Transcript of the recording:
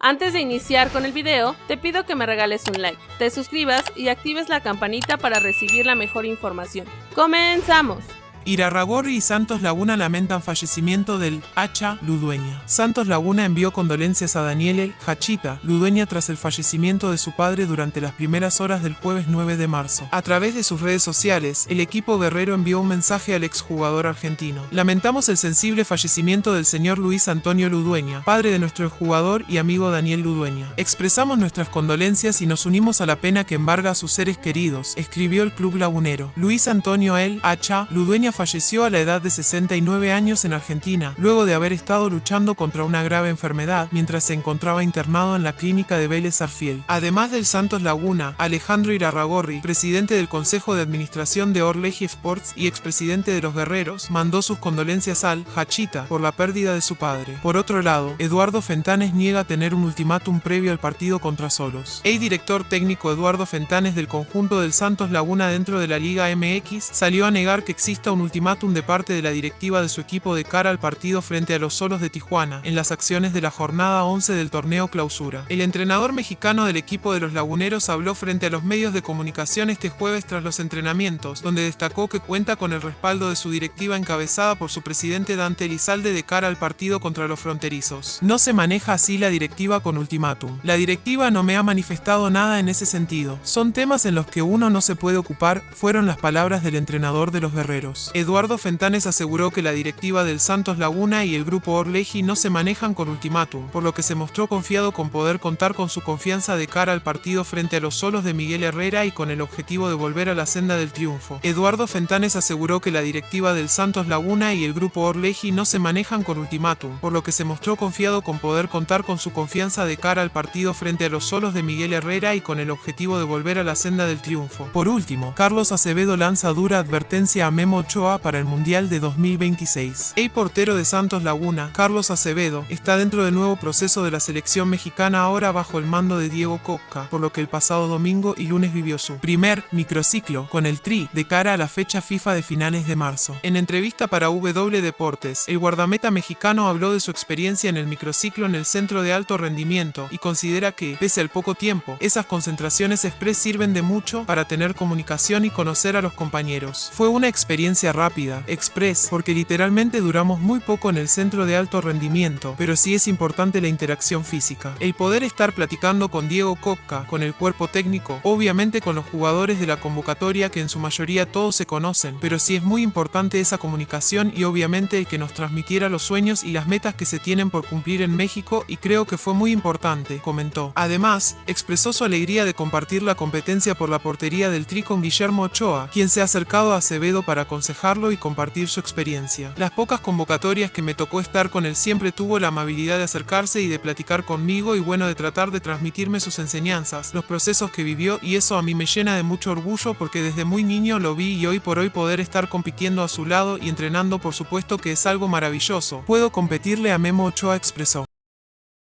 Antes de iniciar con el video, te pido que me regales un like, te suscribas y actives la campanita para recibir la mejor información. ¡Comenzamos! Irarragorri y Santos Laguna lamentan fallecimiento del Hacha Ludueña. Santos Laguna envió condolencias a Daniele Hachita Ludueña tras el fallecimiento de su padre durante las primeras horas del jueves 9 de marzo. A través de sus redes sociales, el equipo guerrero envió un mensaje al exjugador argentino. Lamentamos el sensible fallecimiento del señor Luis Antonio Ludueña, padre de nuestro jugador y amigo Daniel Ludueña. Expresamos nuestras condolencias y nos unimos a la pena que embarga a sus seres queridos, escribió el club lagunero. Luis Antonio El Hacha Ludueña falleció a la edad de 69 años en Argentina, luego de haber estado luchando contra una grave enfermedad mientras se encontraba internado en la clínica de Vélez Arfiel. Además del Santos Laguna, Alejandro Irarragorri, presidente del Consejo de Administración de Orleji Sports y expresidente de los Guerreros, mandó sus condolencias al Hachita por la pérdida de su padre. Por otro lado, Eduardo Fentanes niega tener un ultimátum previo al partido contra Solos. El director técnico Eduardo Fentanes del conjunto del Santos Laguna dentro de la Liga MX salió a negar que exista un ultimátum de parte de la directiva de su equipo de cara al partido frente a los Solos de Tijuana, en las acciones de la jornada 11 del torneo clausura. El entrenador mexicano del equipo de los Laguneros habló frente a los medios de comunicación este jueves tras los entrenamientos, donde destacó que cuenta con el respaldo de su directiva encabezada por su presidente Dante Elizalde de cara al partido contra los fronterizos. No se maneja así la directiva con ultimátum. La directiva no me ha manifestado nada en ese sentido. Son temas en los que uno no se puede ocupar, fueron las palabras del entrenador de los guerreros. Eduardo Fentanes aseguró que la directiva del Santos Laguna y el grupo Orleji no se manejan con ultimátum, por lo que se mostró confiado con poder contar con su confianza de cara al partido frente a los solos de Miguel Herrera y con el objetivo de volver a la senda del triunfo. Eduardo Fentanes aseguró que la directiva del Santos Laguna y el grupo Orleji no se manejan con ultimátum, por lo que se mostró confiado con poder contar con su confianza de cara al partido frente a los solos de Miguel Herrera y con el objetivo de volver a la senda del triunfo. Por último, Carlos Acevedo lanza dura advertencia a Memo Ochoa para el Mundial de 2026. El portero de Santos Laguna, Carlos Acevedo, está dentro del nuevo proceso de la selección mexicana ahora bajo el mando de Diego Coca, por lo que el pasado domingo y lunes vivió su primer microciclo con el Tri de cara a la fecha FIFA de finales de marzo. En entrevista para W Deportes, el guardameta mexicano habló de su experiencia en el microciclo en el centro de alto rendimiento y considera que, pese al poco tiempo, esas concentraciones express sirven de mucho para tener comunicación y conocer a los compañeros. Fue una experiencia rápida, express, porque literalmente duramos muy poco en el centro de alto rendimiento, pero sí es importante la interacción física. El poder estar platicando con Diego Coca, con el cuerpo técnico, obviamente con los jugadores de la convocatoria que en su mayoría todos se conocen, pero sí es muy importante esa comunicación y obviamente el que nos transmitiera los sueños y las metas que se tienen por cumplir en México y creo que fue muy importante, comentó. Además, expresó su alegría de compartir la competencia por la portería del Tri con Guillermo Ochoa, quien se ha acercado a Acevedo para aconsejar y compartir su experiencia. Las pocas convocatorias que me tocó estar con él siempre tuvo la amabilidad de acercarse y de platicar conmigo y bueno de tratar de transmitirme sus enseñanzas, los procesos que vivió y eso a mí me llena de mucho orgullo porque desde muy niño lo vi y hoy por hoy poder estar compitiendo a su lado y entrenando por supuesto que es algo maravilloso. Puedo competirle a Memo Ochoa expresó.